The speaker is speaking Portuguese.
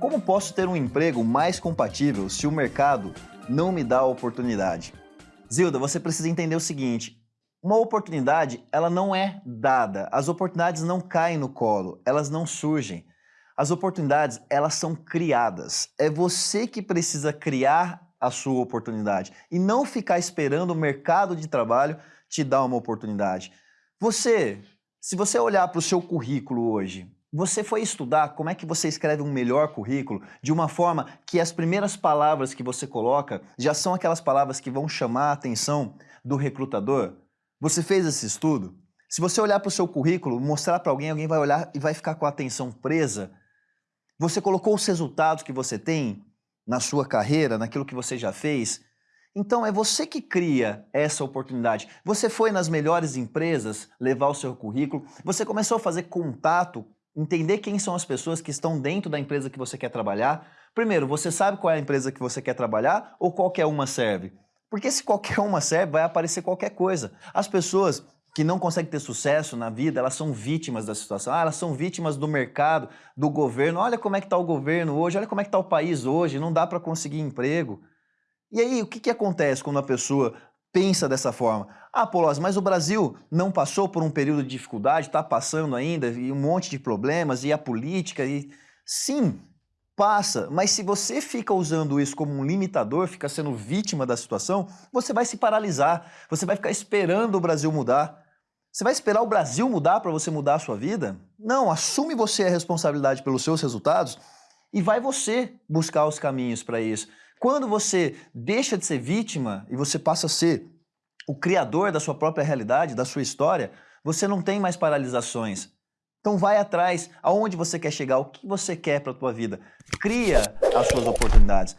Como posso ter um emprego mais compatível se o mercado não me dá a oportunidade? Zilda, você precisa entender o seguinte, uma oportunidade, ela não é dada. As oportunidades não caem no colo, elas não surgem. As oportunidades, elas são criadas. É você que precisa criar a sua oportunidade e não ficar esperando o mercado de trabalho te dar uma oportunidade. Você, se você olhar para o seu currículo hoje, você foi estudar como é que você escreve um melhor currículo de uma forma que as primeiras palavras que você coloca já são aquelas palavras que vão chamar a atenção do recrutador? Você fez esse estudo? Se você olhar para o seu currículo, mostrar para alguém, alguém vai olhar e vai ficar com a atenção presa. Você colocou os resultados que você tem na sua carreira, naquilo que você já fez. Então é você que cria essa oportunidade. Você foi nas melhores empresas levar o seu currículo, você começou a fazer contato, entender quem são as pessoas que estão dentro da empresa que você quer trabalhar. Primeiro, você sabe qual é a empresa que você quer trabalhar ou qualquer uma serve? Porque se qualquer uma serve, vai aparecer qualquer coisa. As pessoas que não conseguem ter sucesso na vida, elas são vítimas da situação. Ah, elas são vítimas do mercado, do governo. Olha como é que está o governo hoje, olha como é que está o país hoje, não dá para conseguir emprego. E aí, o que, que acontece quando a pessoa pensa dessa forma? Ah, Polozzi, mas o Brasil não passou por um período de dificuldade, está passando ainda, e um monte de problemas, e a política, e... Sim, passa, mas se você fica usando isso como um limitador, fica sendo vítima da situação, você vai se paralisar, você vai ficar esperando o Brasil mudar. Você vai esperar o Brasil mudar para você mudar a sua vida? Não, assume você a responsabilidade pelos seus resultados e vai você buscar os caminhos para isso. Quando você deixa de ser vítima e você passa a ser o criador da sua própria realidade, da sua história, você não tem mais paralisações. Então vai atrás, aonde você quer chegar, o que você quer para a tua vida. Cria as suas oportunidades.